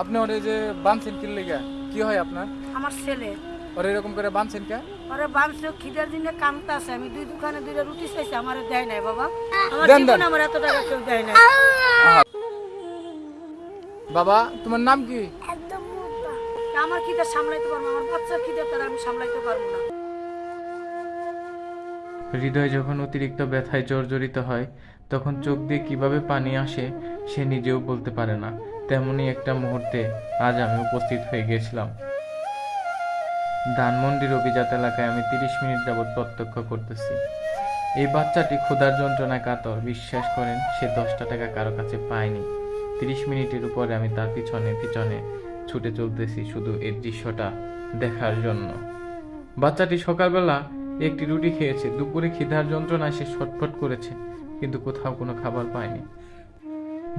আপনি ওরে যে বানছেন কি লেগে কি হয় আপনার? আমার ছেলে। ওরে এরকম করে বানছেন কে ওরে বামছে খিদের দিনে কামতে আছে আমি দুই দোকানে দুইটা রুটি চাইছি আমার দেয় নাই বাবা। আমার জীবনে। আমার এত টাকা কেউ দেয় নাই। বাবা তোমার নাম কি? আমার খিদে সামলাইতে পারব আমার বাচ্চার খিদে তারা আমি সামলাইতে পারব না। হৃদয় যখন অতিরিক্ত ব্যথায় জর্জরিত হয় তখন চোখ দিয়ে কীভাবে পানি আসে সে নিজেও বলতে পারে না। তেমনই একটা মুহূর্তে আজ আমি উপস্থিত হয়ে গিয়েছিলাম। ধানমন্ডির অভিজাত এলাকায় আমি তিরিশ মিনিট যাবৎ প্রত্যক্ষ করতেছি। এই বাচ্চাটি ক্ষুধার যন্ত্রণায় কাতর। বিশ্বাস করেন, সে দশটা টাকা কারও কাছে পায়নি। তিরিশ মিনিটের উপরে আমি তার পিছনে পিছনে ছুটে চলতেছি শুধু এর দৃশ্যটা দেখার জন্য। বাচ্চাটি সকালবেলা একটি রুটি খেয়েছে। দুপুরে খিদার যন্ত্রণায় সে ছটফট করেছে, কিন্তু কোথাও কোনো খাবার পায়নি।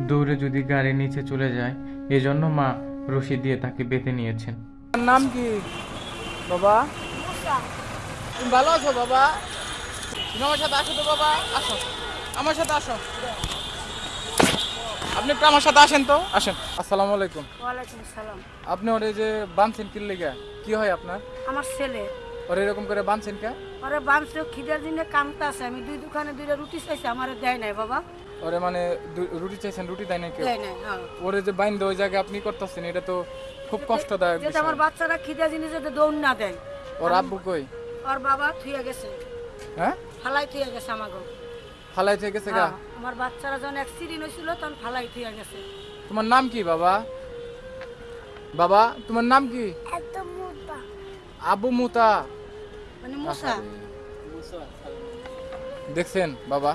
দৌড়ে যদি গাড়ির নিচে চলে যায় এজন্য মা রশি দিয়ে তাকে বেঁধে নিয়েছেন। নাম কি? বাবা? তুমি ভালো আছো বাবা? তুমি আমার সাথে আসো তো বাবা? আসো। আমার সাথে আসো। আপনি একটু আমার সাথে আসেন তো? আসেন। আসসালামু আলাইকুম। ওয়ালাইকুম সালাম আপনি ওরে যে বানছেন কি লেগে কি হয় আপনার? আমার ছেলে। ওরে এরকম করে বানছেন কে? ওরে বামছে খিদের দিনে কামতে আছে আমি দুই দোকানে দুইটা রুটি চাইছি আমার দেয় নাই বাবা। ওরে মানে দু- রুটি চাইছেন রুটি দেয় না কেউ? দেয় নাই হ্যাঁ। ওরে যে বাইন ওই জায়গায় আপনি করতেছেন এটা তো খুব কষ্টদায়ক যেটা। আমার বাচ্চারা খিদে জিনিস যাতে দৌড় না দেয়। ওর আব্বু কই? ওর বাবা থুয়ে গেছে। হ্যাঁ? ফালাই থুয়ে গেছে আমাকে ফালাই থেকে গেছে গা? হ্যাঁ, আমার বাচ্চারা যখন অ্যাক্সিডেন্ট হয়েছিল তখন ফালাই থুয়ে গেছে। তোমার নাম কি বাবা? বাবা তোমার নাম কি? আবু মুতা। মানে মশা। দেখছেন বাবা?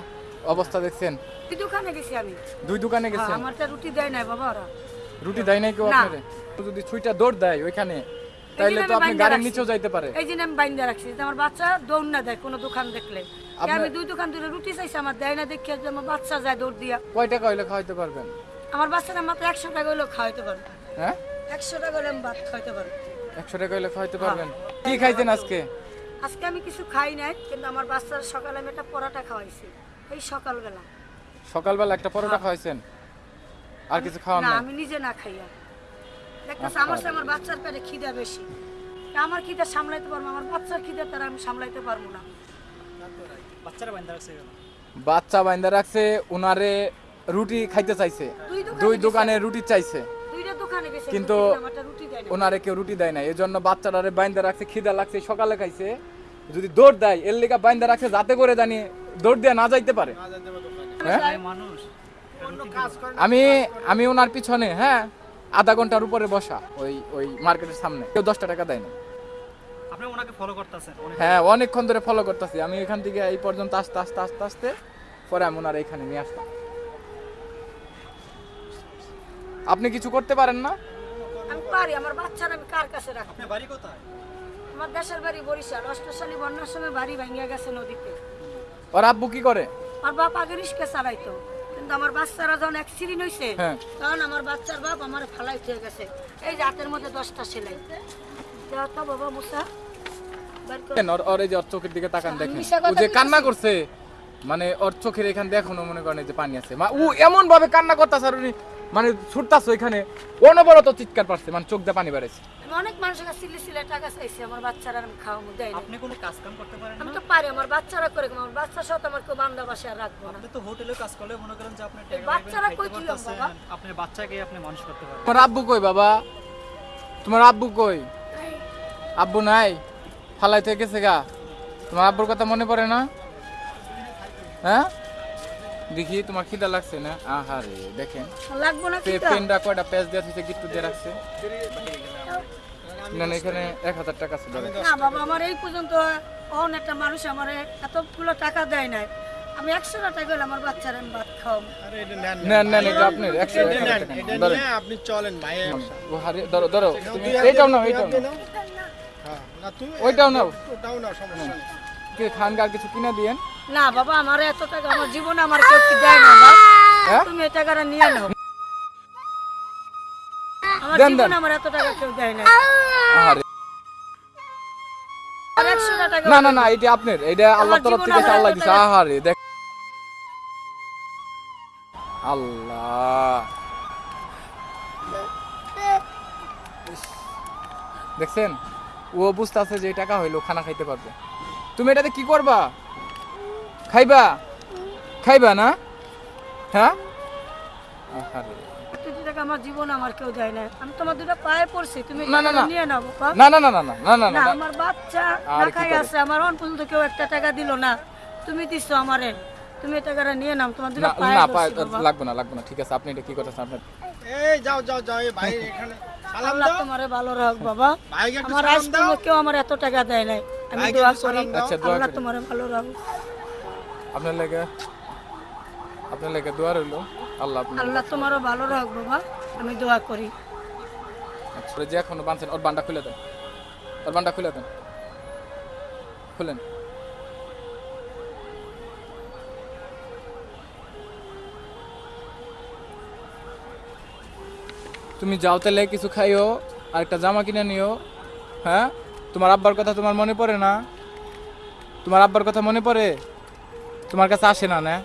অবস্থা দেখছেন? দুই দোকানে গেছি আমি। দুই দোকানে হ্যাঁ, গেছেন আমার তো রুটি দেয় নাই বাবা ওরা। রুটি দেয় নাই কেউ। আপনারে? যদি ছুইটা দৌড় দেয় ওইখানে তাইলে তো আপনি গাড়ির নিচেও যাইতে পারে। এই জন্য আমি বাইন্দা রাখছি আমার বাচ্চা দৌড় না দেয় কোনো দোকান দেখলে। আমি দুই দোকান রুটি চাইছি আমার দেয় না দেখি যে আমার বাচ্চা যায় দৌড় দিয়া। কয় টাকা হইলে খাওয়াইতে পারবেন? আমার বাচ্চারা মাত্র একশো টাকা হলেও খাওয়াইতে পারব। হ্যাঁ? একশো টাকা হলে আমি ভাত খাওয়াইতে পারব। একশো টাকা হইলে খাওয়াইতে পারবেন? কি খাইতেন আজকে? আজকে আমি কিছু খাই নাই কিন্তু আমার বাচ্চার সকালে আমি একটা পরোটা খাওয়াইছি। এই সকালবেলা। সকালবেলা একটা পরোটা খাওয়াইছেন? আর কিছু খাওয়ান না আমি নিজে না খাইয়া। দেখতেছি আমার সাথে আমার বাচ্চার পেটে খিদা বেশি। তা আমার খিদা সামলাইতে পারব আমার বাচ্চার খিদা তারা আমি সামলাইতে পারব না। বাচ্চা বাইন্দা রাখছে উনারে রুটি খাইতে চাইছে। দুই দোকানে রুটি চাইছে। দুইটা দোকানে কিন্তু ওনারে কেউ রুটি দেয় না এই জন্য বাচ্চাটারে বাইন্দা রাখছে খিদা লাগছে সকালে খাইছে। যদি দৌড় দেয় এর লেগা বাইন্দা রাখছে যাতে করে জানি দৌড় দিয়ে না যাইতে পারে। হ্যাঁ? আমি আমি ওনার পিছনে হ্যাঁ আধা ঘণ্টার উপরে বসা ওই ওই মার্কেটের সামনে। কেউ দশটা টাকা দেয় না। হ্যাঁ অনেকক্ষণ ধরে ফলো করতেছি। আমি এখান থেকে এই পর্যন্ত আসতে আসতে আসতে আসতে পরে আমি ওনার এখানে নিয়ে আসলাম। আপনি কিছু করতে পারেন না? আমি পারি আমার বাচ্চারা আমি কার কাছে আপনার বাড়ি কোথায়? আমার দেশের বাড়ি বরিশাল। অষ্টশালী বন্যার সময় বাড়ি ভেঙে গেছে নদীতে। ওর আব্বু কি করে? আর বাপ আগে রিস্কে চালাইতো। কিন্তু আমার বাচ্চারা যখন অ্যাক্সিডেন্ট হয়েছে হ্যাঁ। তখন আমার বাচ্চার বাপ আমার ফালাই হয়ে গেছে। এই যে হাতের মধ্যে দশটা সেলাই। তো বাবা মুসা? ওর এই যে ওর চোখের দিকে তাকান দেখেন। ও যে কান্না করছে মানে ওর চোখের এখান দিয়ে এখনও মনে করেন যে পানি আছে। ও এমন ভাবে কান্না করতেছে আর উনি মানে ছুটতাছে ওইখানে। অনবরত চিৎকার পারছে মানে চোখ দিয়ে পানি বেড়েছে। আমি অনেক মানুষের কাছে সিলে সিলে টাকা চাইছি আমার বাচ্চারা আমি দেয় আপনি কোনো কাজ কাম করতে পারেন আমি তো পারি আমার বাচ্চারা করে আমার বাচ্চা সাথে আমার কেউ বান্ধা বাসা রাখব না। আপনি তো হোটেলে কাজ করলে মনে করেন যে আপনি বাচ্চারা কই খাইতে বাবা? আপনার বাচ্চাকে আপনি মানুষ করতে পারেন। তোমার আব্বু কই বাবা? তোমার আব্বু কই? আব্বু নাই? ফালাই থেকে গেছে গা। তোমার আব্বুর কথা মনে পড়ে না? হ্যাঁ? দেখি তোমার খিদা লাগছে না? আহারে দেখেন। লাগবো না পে- পেনটা কয়টা? পেজ দিয়ে দিতে গিট্টু দিয়ে রাখছে। না না, এখানে এক হাজার টাকা আছে ধরেন। না বাবা আমার এই পর্যন্ত অন একটা মানুষ আমার এতগুলো টাকা দেয় নাই। আমি একশো টাকা গেলে আমার বাচ্চার আমি ভাত খাওয়াবো। আরে এটা নেন না। নেন নেন এটা একশো এটা হাজার টাকা। এটা ধরেন। আপনি চলেন ভাই ও হারে ধরো ধরো এইটাও নাও এইটাও নাও। হ্যাঁ, না তুমি ওইটাও নাও। ওটাও নাও সমস্যা নেই। খানকার কিছু কিনে দিয়েন? না বাবা আমার এত টাকা আমার জীবনে আমার কেউ কি দেয় না বাবা। হ্যাঁ? তুমি এই টাকাটা নিয়ে নাও। আমার। জীবনে আমার এত টাকা কেউ দেয় না। না না না এটা আপনার এটা আল্লাহ তরফ থেকে আল্লাহ দিছে। আহারে দেখ। আল্লাহ। দেখছেন? ও বুঝতে আছে যে টাকা হইল খানা খাইতে পারবে। তুমি এটাতে কি করবা? খাইবা? খাইবা না? হ্যাঁ? আমার তুমি নিয়ে ঠিক আছে কি যাও যাও যাও ভালো বাবা। এত টাকা দেয় নাই। আমি দোয়া করি। আচ্ছা, দোয়া আল্লাহ। তোমারে ভালো রাখ আপনার লেগে আপনার লেগে দোয়া রইল। আল্লাহ আল্লাহ তোমারও ভালো রাখ বাবা। আমি দোয়া করি। আচ্ছা যে এখনও ওর বান্ডা খুলে দেন। ওর বান্ডা খুলে দেন। খুলেন। তুমি যাও তাহলে কিছু খাইও আর একটা জামা কিনে নিও হ্যাঁ? তোমার আব্বার কথা তোমার মনে পড়ে না? তোমার আব্বার কথা মনে পড়ে? তোমার কাছে আসে না না?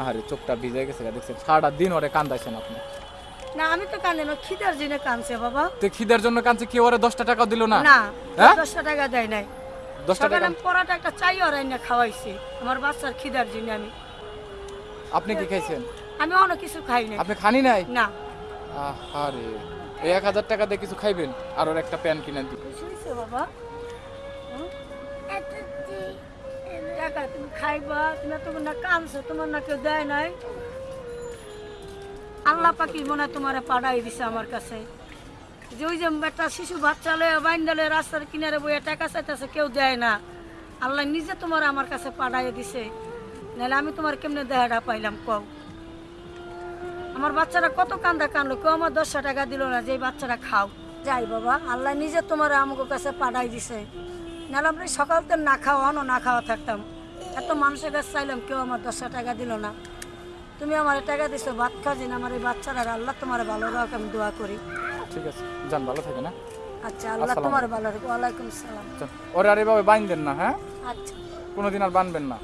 আহারে চোখটা ভিজে গেছে দেখছেন? সারাটা দিন ওরে কান্দাইছেন আপনি। না আমি তো কান্দে না খিদার জন্য কানছে বাবা। তো খিদের জন্য কাঁদছে কি ওরে দশটা টাকা দিল না? না হ্যাঁ? দশটা টাকা দেয় নাই। দশটা টাকা? পরাটা একটা চাই আর না খাওয়াইছি। আমার বাচ্চার খিদার জন্য আমি। আপনি কি খাইছেন? আমি অন্য কিছু খাই না আপনি খানি নাই? না। আরে এই এক হাজার টাকা দিয়ে কিছু খাইবেন? আর ওর একটা প্যান কিনে শুনছো বাবা? তুমি খাইবা, তুমি তো না তোমার না কেউ নাই। পাকি তোমারে পাঠাই দিছে আমার কাছে। যে ওই যে শিশু বাচ্চা লয়ে বাইন্দালে রাস্তার কিনারে বইয়া টাকা চাইতেছে, কেউ দেয় না। আল্লাহ নিজে তোমার আমার কাছে পাঠাই দিছে। নাহলে আমি তোমার কেমনে দেহাটা পাইলাম, কও? আমার বাচ্চারা কত কান্দা কানলো কেউ আমার দশশো টাকা দিল না যে এই বাচ্চারা খাও। যাই বাবা আল্লাহ নিজে তোমার আমাকে কাছে পাঠাই দিছে। নাহলে আমরা সকাল তো না খাওয়া না না খাওয়া থাকতাম। এত মানুষের কাছে চাইলাম কেউ আমার দশশো টাকা দিল না। তুমি আমার টাকা দিছো ভাত খাওয়া আমার এই বাচ্চারা আল্লাহ তোমার ভালো রাখ আমি দোয়া করি। ঠিক আছে যান ভালো থাকে না আচ্ছা আল্লাহ তোমার ভালো রাখ ওয়ালাইকুম সালাম। চল, ওরে আর এভাবে বাঁধবেন না হ্যাঁ? আচ্ছা। কোনোদিন আর বানবেন না।